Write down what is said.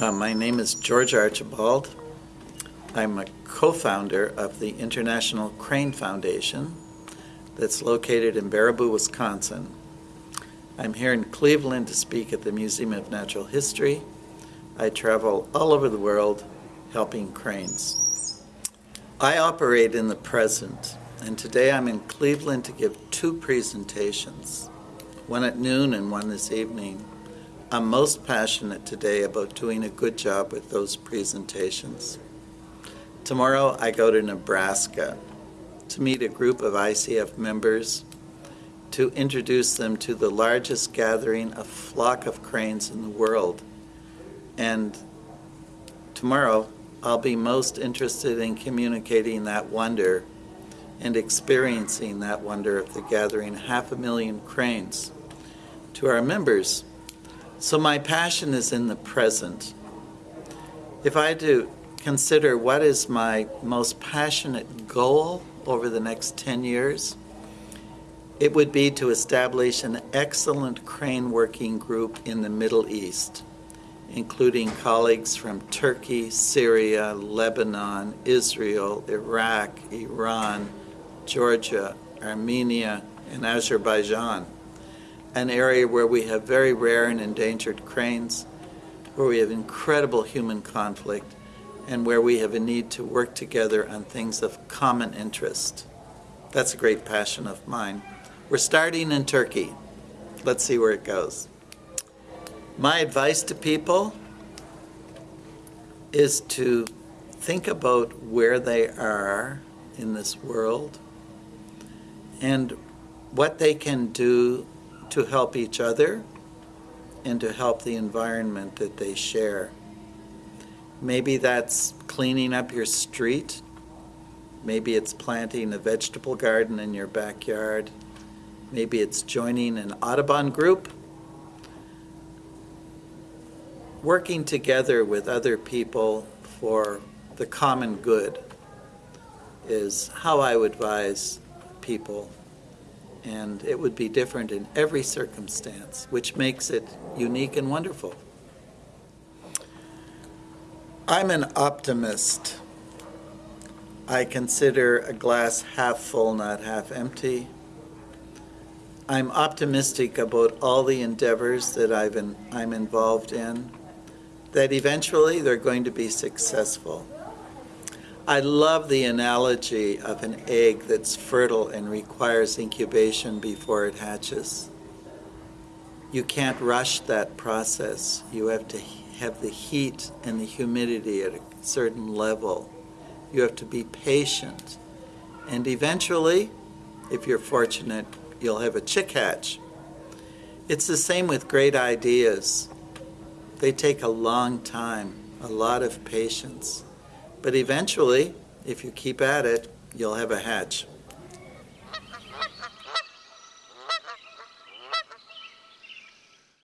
Uh, my name is George Archibald. I'm a co-founder of the International Crane Foundation that's located in Baraboo, Wisconsin. I'm here in Cleveland to speak at the Museum of Natural History. I travel all over the world helping cranes. I operate in the present, and today I'm in Cleveland to give two presentations, one at noon and one this evening. I'm most passionate today about doing a good job with those presentations. Tomorrow I go to Nebraska to meet a group of ICF members to introduce them to the largest gathering of flock of cranes in the world. And tomorrow I'll be most interested in communicating that wonder and experiencing that wonder of the gathering half a million cranes to our members so my passion is in the present. If I do consider what is my most passionate goal over the next 10 years, it would be to establish an excellent crane working group in the Middle East, including colleagues from Turkey, Syria, Lebanon, Israel, Iraq, Iran, Georgia, Armenia, and Azerbaijan an area where we have very rare and endangered cranes, where we have incredible human conflict, and where we have a need to work together on things of common interest. That's a great passion of mine. We're starting in Turkey. Let's see where it goes. My advice to people is to think about where they are in this world and what they can do to help each other and to help the environment that they share. Maybe that's cleaning up your street. Maybe it's planting a vegetable garden in your backyard. Maybe it's joining an Audubon group. Working together with other people for the common good is how I would advise people and it would be different in every circumstance, which makes it unique and wonderful. I'm an optimist. I consider a glass half full, not half empty. I'm optimistic about all the endeavors that I've in, I'm involved in, that eventually they're going to be successful. I love the analogy of an egg that's fertile and requires incubation before it hatches. You can't rush that process. You have to have the heat and the humidity at a certain level. You have to be patient. And eventually, if you're fortunate, you'll have a chick hatch. It's the same with great ideas. They take a long time, a lot of patience. But eventually, if you keep at it, you'll have a hatch.